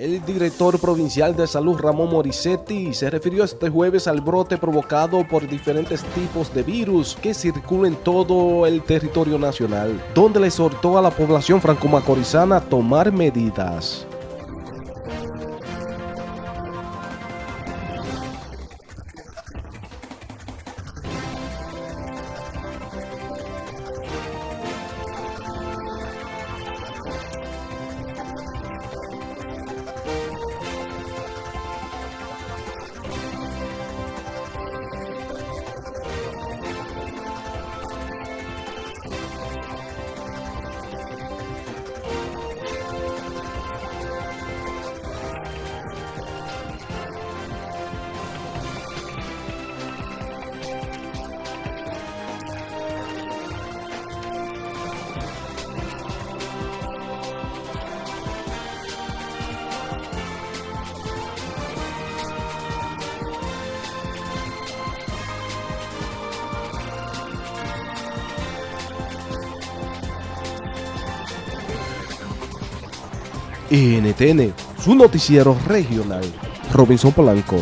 El director provincial de salud Ramón Morissetti se refirió este jueves al brote provocado por diferentes tipos de virus que circulan en todo el territorio nacional, donde le exhortó a la población franco-macorizana a tomar medidas. NTN, su noticiero regional. Robinson Polanco.